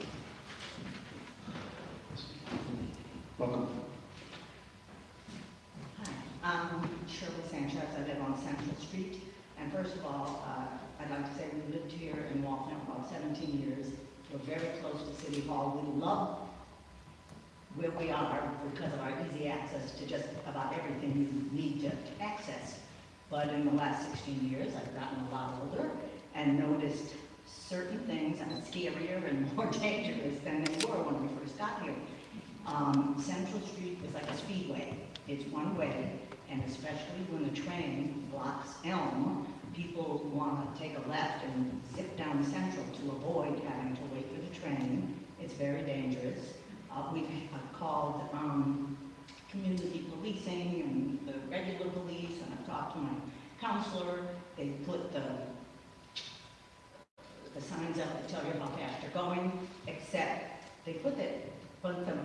Welcome. Hi, I'm Shirley Sanchez, I live on Central Street. And first of all, uh, I'd like to say we lived here in Waltham for about 17 years. We're very close to City Hall. We love where we are because of our easy access to just about everything you need to access. But in the last 16 years, I've gotten a lot older and noticed certain things are scarier and more *laughs* dangerous than they were when we first got here. Um, Central Street is like a speedway. It's one way, and especially when the train blocks Elm, people want to take a left and zip down Central to avoid having to wait for the train. It's very dangerous. Uh, we've uh, called, um, community policing and the regular police, and I've talked to my counselor. They put the, the signs up that tell you how fast you're going, except they put it, put them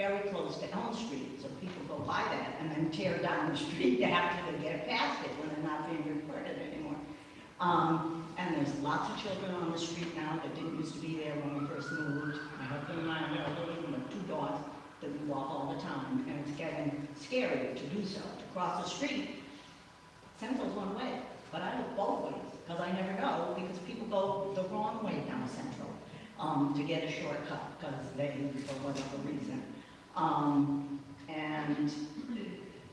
very close to Elm Street, so people go by that and then tear down the street *laughs* after they get past it when they're not being reported anymore. Um, and there's lots of children on the street now that didn't used to be there when we first moved. My husband and I are living two dogs that we walk all the time, and it's getting scary to do so, to cross the street. Central's one way. but I look both ways, because I never know, because people go the wrong way down Central, um, to get a shortcut, because they, for whatever reason. Um, and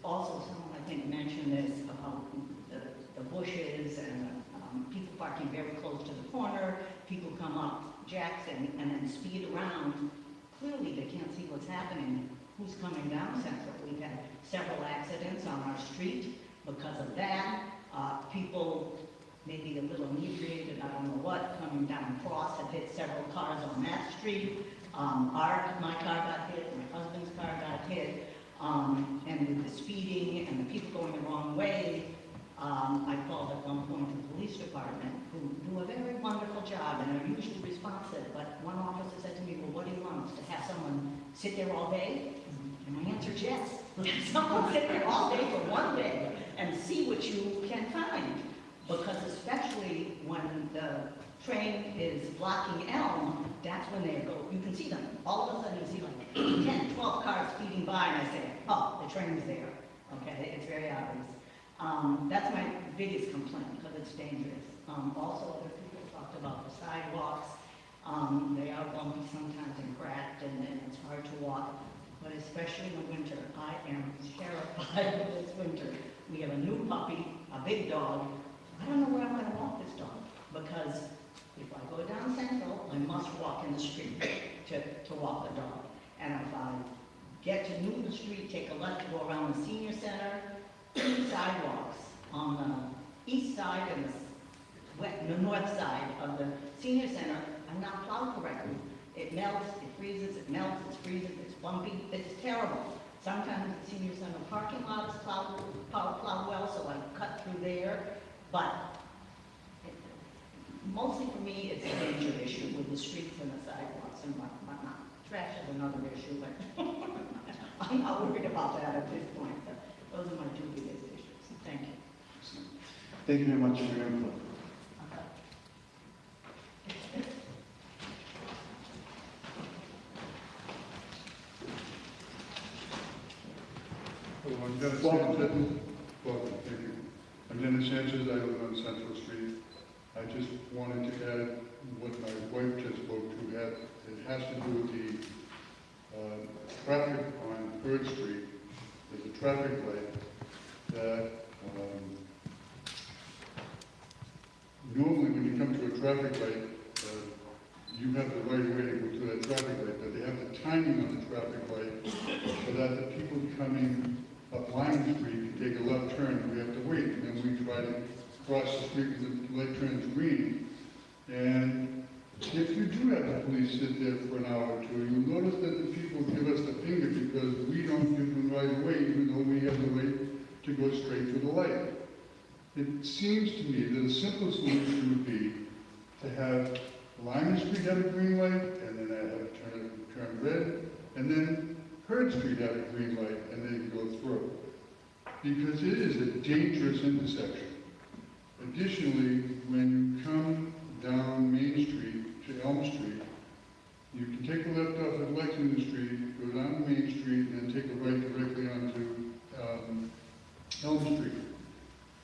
also someone, I think, mentioned this about the, the bushes and, um, people parking very close to the corner, people come up Jackson and then speed around. Clearly, they can't see what's happening, who's coming down Central. We've had several accidents on our street because of that. Uh, people, maybe a little inebriated, I don't know what, coming down Cross have hit several cars on that street. Um, our, my car got hit, my husband's car got hit, um, and with the speeding and the people going the wrong way, um, I called at one point the police department, who do a very wonderful job and are usually responsive, but one officer said to me, well, what do you want to have someone sit there all day? And my answer is yes, *laughs* someone sit there all day for one day and see what you can find. Because especially when the train is blocking Elm, that's when they go, you can see them. All of a sudden, you see like 10, 12 cars speeding by, and I say, oh, the train train's there. Okay, it's very obvious. Um, that's my biggest complaint, because it's dangerous. Um, also, other people talked about the sidewalks. Um, they are bumpy sometimes and cracked, and then it's hard to walk. But especially in the winter, I am terrified of this winter. We have a new puppy, a big dog. I don't know where I'm gonna walk this dog, because if I go down Central, I must walk in the street to, to walk the dog. And if I get to Newton Street, take a left, go around the senior center, sidewalks on the east side and the west, the north side of the senior center are not plowed correctly. It melts, it freezes, it melts, it freezes, it's bumpy, it's terrible. Sometimes the senior center parking lot is plowed, plowed, plowed well, so I cut through there, but mostly for me, it's a danger issue with the streets and the sidewalks and whatnot. Trash is another issue, but *laughs* I'm not worried about that at this point. but Those are my two biggest issues. Thank you. Thank you very much for your input. Hello, I'm Dennis Welcome. Sanchez. Welcome, thank you. I'm Dennis Sanchez, I live on Central Street. I just wanted to add what my wife just spoke to, had, it has to do with the, uh, traffic on Hurd Street. There's a traffic light that, um, normally when you come to a traffic light, uh, you have the right way to go through that traffic light, but they have the timing on the traffic light so that the people coming up Lyman Street can take a left turn, and we have to wait, and then we try to cross the street with the light turns green. And if you do have the police sit there for an hour or two, you'll notice that the people give us the finger because we don't give them right away, even though we have the right to go straight to the light. It seems to me that a simple solution would be to have Lyman Street have a green light, and then I have turn, turn red, and then Hurd Street have a green light, and then go through. Because it is a dangerous intersection. Additionally, when you come down Main Street to Elm Street, you can take a left off at Lexington Street, go down Main Street, and then take a right directly onto um, Elm Street.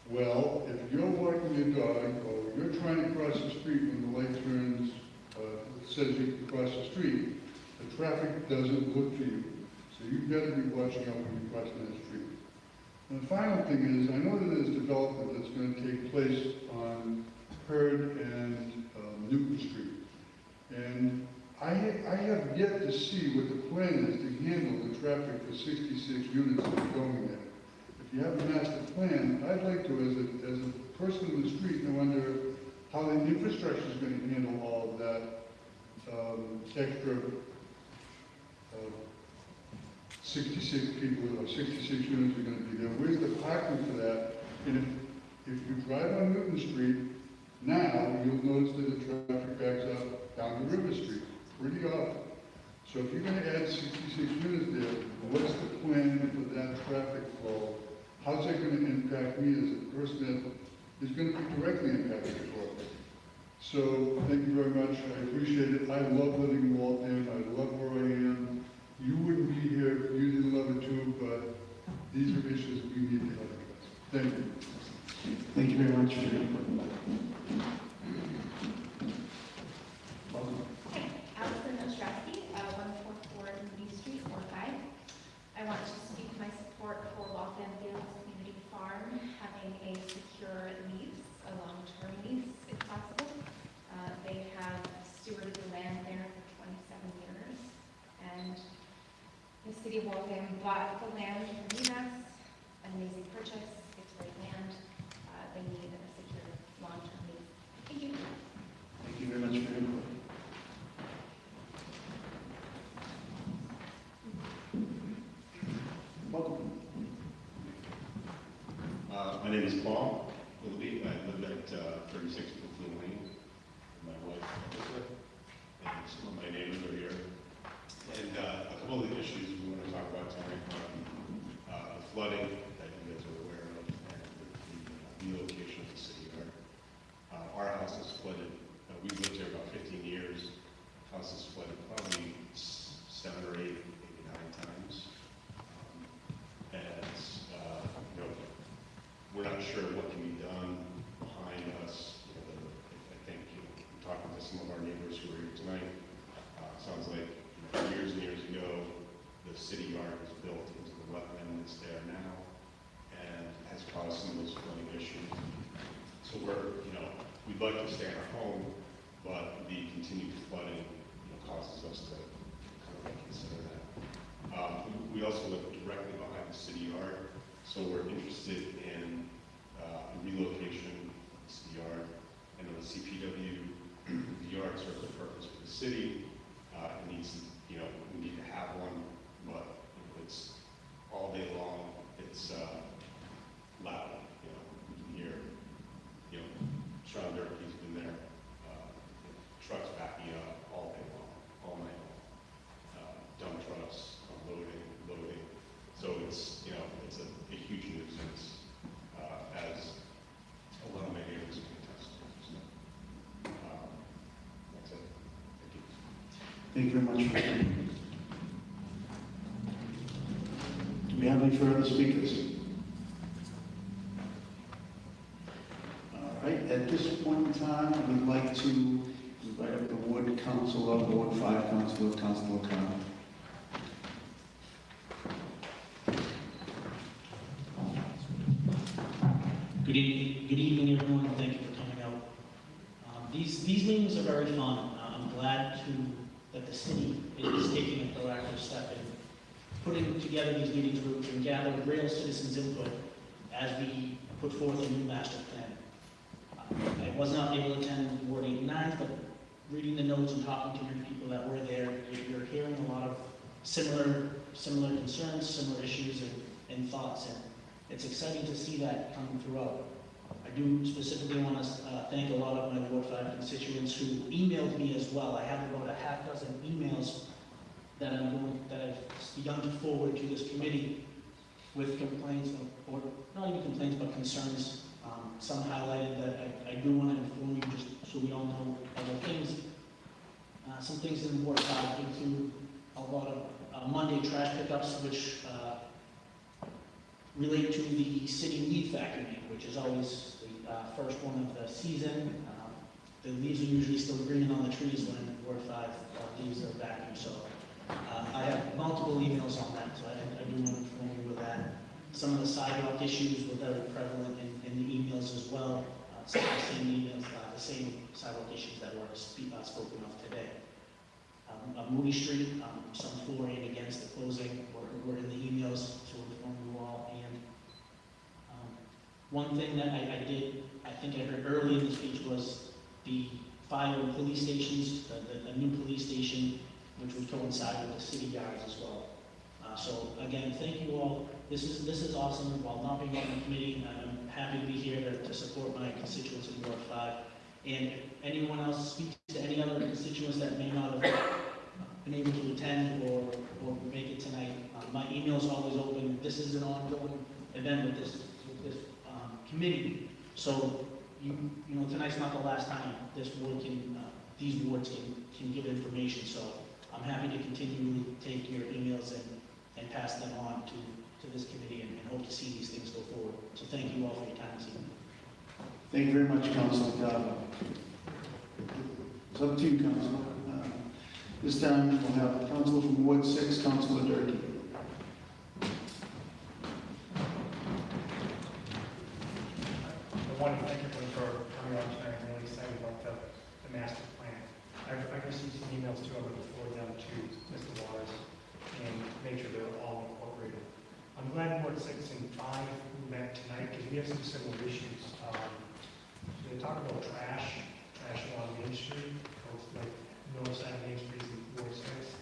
Well, if you're walking your dog, or you're trying to cross the street when the light turns, uh, says you can cross the street, the traffic doesn't look for you. So you've got to be watching out when you're crossing that street. And the final thing is, I know that there's development that's going to take place on Hurd and um, Newton Street. And I, I have yet to see what the plan is to handle the traffic for 66 units that are going there. If you have a I'd like to, as a, as a person in the street, know under how the infrastructure is going to handle all of that um, extra uh, 66 people, or 66 units are going to be there. Where's the parking for that? And if, if you drive on Newton Street now, you'll notice that the traffic backs up down to River Street pretty often. So if you're going to add 66 units there, what's the plan for that traffic flow? How's that going to impact me as a person that is going to be directly impacted by So thank you very much. I appreciate it. I love living in Waltham. I love where I am. You wouldn't be here if you didn't love it too, but these are issues we need to address. Thank you. Thank you very much for your. Welcome. Uh, 144 Street, 45. I want to speak my support for Waltham Fields having a secure lease, a long-term lease if possible. Uh, they have stewarded the land there for 27 years, and the city of Waltham bought the land from us, an amazing purchase, name is Paul Willoughby. I live at uh, 36 Brooklyn Lane. with My wife, Elizabeth, and some of my neighbors are here. And uh, a couple of the issues we want to talk about tonight, um, uh, the flooding that you guys are aware of, and the relocation of the city yard. Uh, Our house is flooded, uh, we've lived here about 15 years. House is flooded probably s- seven or eight, maybe nine times. Um, And, uh, you know, we're not sure what can be done behind us. I think, you know, talking to some of our neighbors who are here tonight, uh, sounds like, years and years ago, the city yard was built into the wetland that's there now and has caused some of those flooding issues. So we're, you know, we'd like to stay in our home, but the continued flooding, you know, causes us to kind of reconsider that. Um, we- also live directly behind the city yard, so we're interested in relocation of the yard. And the CPW, *clears throat* the yard serves a purpose for the city. Uh, It needs, you know, we need to have one, but it's all day long, it's uh, loud, you know, you can hear, you know, Sean Durkee's been there, uh, trucks backing up all day long, all night long. Uh, Dump trucks unloading, loading, so it's, you know, it's a a huge nuisance, uh, as a lot of my neighbors can attest to. So, um, That's it, thank you. Thank you very much for input. Do we have any further speakers? All right, at this point in time, I would like to invite up the ward councilor, Ward Five Councilor, Councilor Khan. Good evening, good evening, everyone, thank you for coming out. Um, These, these meetings are very fun. Uh, I'm glad to, that the city is taking a proactive step in putting together these meetings we can gather real citizens' input as we put forth a new master plan. I was not able to attend Ward 89, but reading the notes and talking to your people that were there, you're- hearing a lot of similar, similar concerns, similar issues and, and thoughts, and it's exciting to see that coming throughout. I do specifically want to thank a lot of my Ward 5 constituents who emailed me as well. I have about a half dozen emails that I'm going, that I've begun to forward to this committee with complaints, or, not even complaints, but concerns. Um, Some highlighted that I, I do want to inform you, just so we all know other things. Uh, Some things in Ward 5 include a lot of uh, Monday trash pickups, which uh, relate to the city leaf factory, which is always first one of the season. Um, The leaves are usually still green on the trees when Ward 5 uh, leaves are vacuumed, so uh, I have multiple emails on that, so I I do want to inform you with that. Some of the sidewalk issues were very prevalent in in the emails as well, Uh, some of the same emails, the same sidewalk issues that were spoken of today. Um, uh, Moody Street, um, some for and against the closing were were in the emails to inform you all, and um, one thing that I, I did, I think I heard early in the speech was the fire and police stations, the, the, the new police station, which would coincide with the city yards as well. Uh, so again, thank you all. This is, this is awesome. While not being on the committee, I'm happy to be here to, to support my constituents in Ward Five. And if anyone else speaks to any other constituents that may not have been able to attend or, or make it tonight, uh, my email is always open. This is an ongoing event with this, committee. So, you, you know, tonight's not the last time this board can, uh, these boards can, can give information. So I'm happy to continually take your emails and, and pass them on to, to this committee and, and hope to see these things go forward. So thank you all for your time this evening. Thank you very much, Councilor Calvo. It's up to you, Councilor. Uh, This time, we'll have Councilor from Ward Six, Councilor Durkee. I want to thank everyone for coming out tonight. I'm really excited about the, the master plan. I've, I've received some emails too. I'm going to forward them to Mr. Waters and make sure they're all incorporated. I'm glad Ward six and five met tonight, because we have some similar issues. Um, They talk about trash, trash along Main Street, like north side of Main Street in Ward six.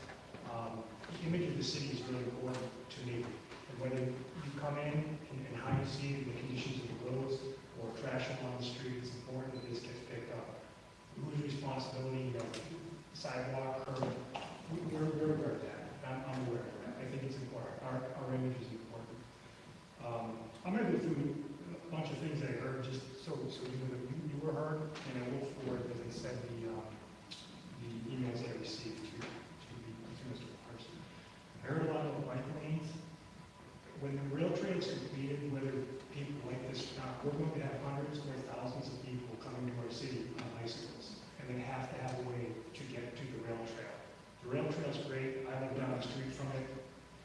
Um, The image of the city is really important to me, and whether you come in and and how you see the conditions of the roads, trash along the street, it's important that this gets picked up. Whose responsibility, you know, sidewalk, curb, we- we're, we're aware of that, I'm, I'm aware of that, I think it's important, our, our image is important. Um, I'm gonna go through a bunch of things I heard, just so, so you know, you, you were heard, and I will forward, as I said, the, um, the emails I received to, to the, to Mr. Parson. I heard a lot of bike lanes, when the rail trail is completed, whether people like this or not, we're going to have hundreds or thousands of people coming to our city on bicycles, and they have to have a way to get to the rail trail. The rail trail's great, I live down street from it,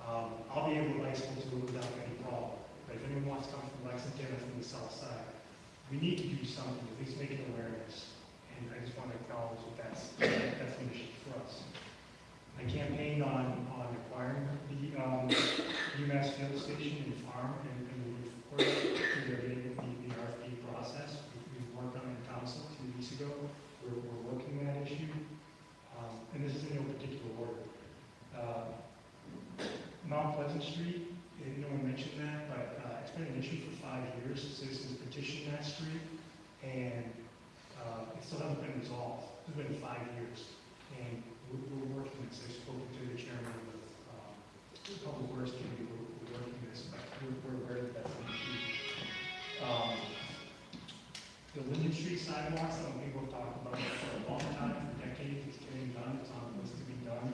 um, I'll be able to bicycle to it without any problem. But if anyone wants to come from Lexington or from the south side, we need to do something, at least make an awareness. And I just want to acknowledge that that's, that's an issue for us. I campaigned on, on acquiring the, um, UMass field station and farm, and, and of course, we're getting the, the RFP process. We- We've worked on it in council two weeks ago, we're, we're working that issue. Um, and this is in no particular order. Uh, Mount Pleasant Street, eh, no one mentioned that, but, uh, it's been an issue for five years, citizens petitioned that street, and, uh, it still hasn't been resolved, it's been five years. And we're, we're working this, I've spoken to the chairman of, um, Public Works Committee, we're, we're working this, but we're, we're aware that that's an issue. Um, the Linden Street sidewalks, some people have talked about it for a long time, for decades, it's getting done, it's on the list to be done.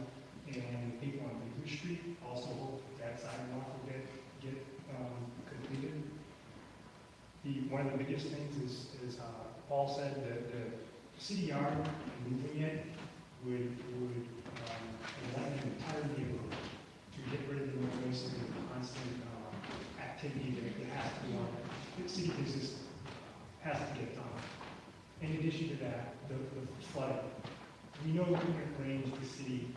And people on Linden Street also hope that that sidewalk will get, get, um, completed. The, one of the biggest things is, is, uh, Paul said that the yard, moving it, would, would, um, enlighten an entire neighborhood to get rid of the noise and the constant, um, activity that that has to be on, the city business has to get done. In addition to that, the, the flooding. We know it rains, the city,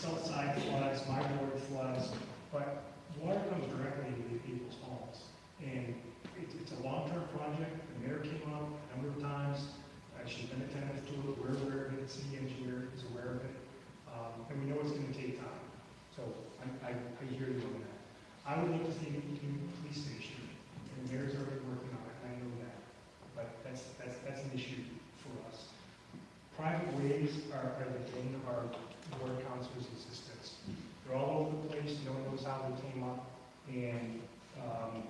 side floods, my ward floods, but water comes directly into people's homes. And it's, it's a long-term project, the mayor came up a number of times, uh, she's been attentive to it, we're aware of it, the city engineer is aware of it, um, and we know it's gonna take time. So I, I, I hear you on that. I would like to see a new police station, and the mayor's already working on it, I know that, but that's, that's, that's an issue for us. Private ways are, are the bane of our board council's existence. They're all over the place, no one knows how they came up, and, um,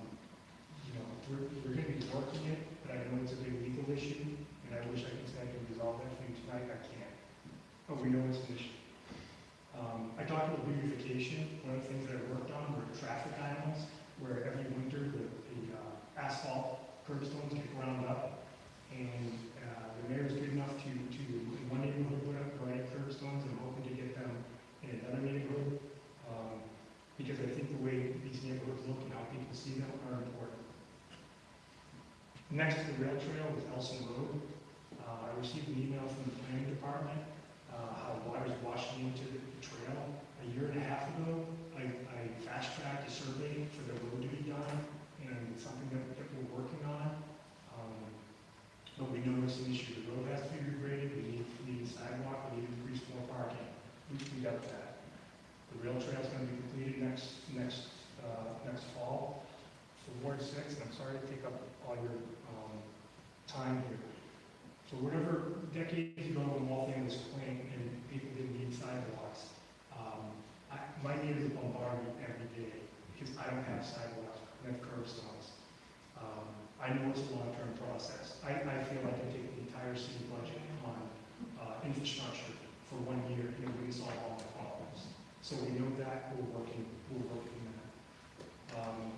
you know, we're, we're gonna be working it, but I know it's a big legal issue, and I wish I could say I can resolve that for you tonight, I can't. But we know it's an issue. Um, I talked about beautification, one of the things that I worked on were traffic islands, where every winter the, the uh, asphalt curbstones get ground up, and, uh, the mayor's good enough to, to, one neighborhood, put up granite curbstones, and hoping to get them in another neighborhood, um, because I think the way these neighborhoods look and how people see them are important. Next to the rail trail is Elson Road. Uh, I received an email from the planning department, uh, how water's washing into the trail. A year and a half ago, I, I fast-tracked a survey for the road to be done, and something that, that we're working on. Um, But we know it's an issue, the road has to be regraded, we need, we need a sidewalk, we need increased more parking. That. The rail trail's gonna be completed next, next, uh, next fall for Ward Six, and I'm sorry to take up all your, um, time here. So whatever decades ago when Waltham was quaint and people didn't need sidewalks, um, I, my neighbors bombard me every day because I don't have sidewalks, I have curb. Um, I know it's a long-term process. I, I feel like I take the entire city budget on, uh, infrastructure for one year and it wouldn't solve all the problems. So we know that, we're working, we're working that. Um,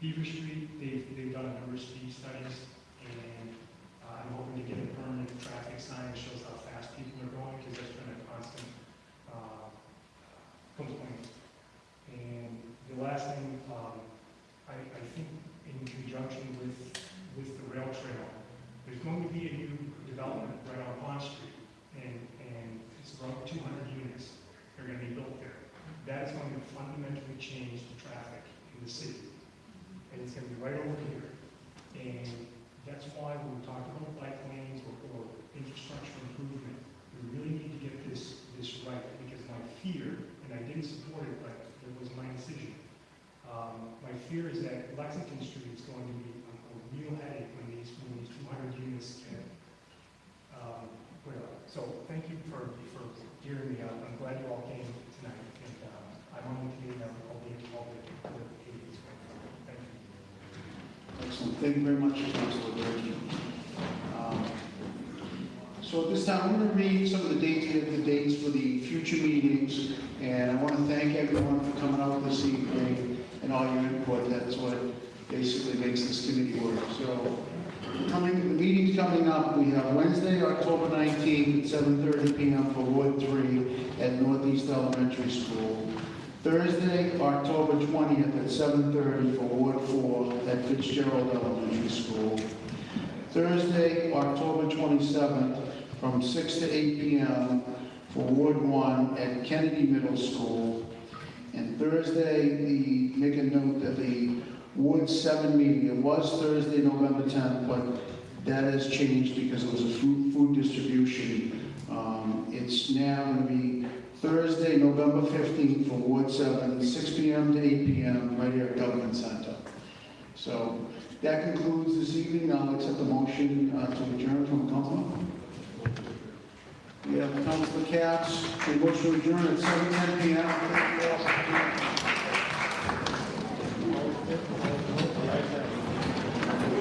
Beaver Street, they've, they've done a number of speed studies, and uh, I'm hoping to get a permanent traffic sign that shows how fast people are going, because that's been a constant, uh, complaint. And the last thing, um, I, I think in conjunction with, with the rail trail, there's going to be a new development right on Pond Street, and, and it's around two hundred units, that are gonna be built there. that is going to fundamentally change the traffic in the city. And it's gonna be right over here. And that's why when we talk about bike lanes or, or infrastructure improvement, we really need to get this, this right, because my fear, and I didn't support it, but it was my decision. Um, my fear is that Lexington Street is going to be a, a real headache when these, when these two hundred units get, um, put up. So thank you for, for hearing me out. I'm glad you all came tonight, and, um, I'm on the committee now, I'll be involved with the, meetings. Thank you. Excellent, thank you very much, Councilor Durkee. Um, So at this time, I'm going to read some of the dates, the dates for the future meetings, and I want to thank everyone for coming out this evening and all your input, that's what basically makes this committee work. So, coming, the meetings coming up, we have Wednesday, October 19th at 7:30 PM for Ward 3 at Northeast Elementary School. Thursday, October 20th at 7:30 for Ward 4 at Fitzgerald Elementary School. Thursday, October 27th, from 6 to 8 p.m. for Ward 1 at Kennedy Middle School. And Thursday, the, make a note that the Ward 7 meeting, it was Thursday, November 10th, but that has changed because it was a food, food distribution. Um, It's now going to be Thursday, November 15th for Ward 7, 6 p.m. to 8 p.m. right here at Government Center. So that concludes this evening. I'll accept the motion uh, to adjourn from council. We have Councilor Katz, a motion to adjourn at 7:10 PM.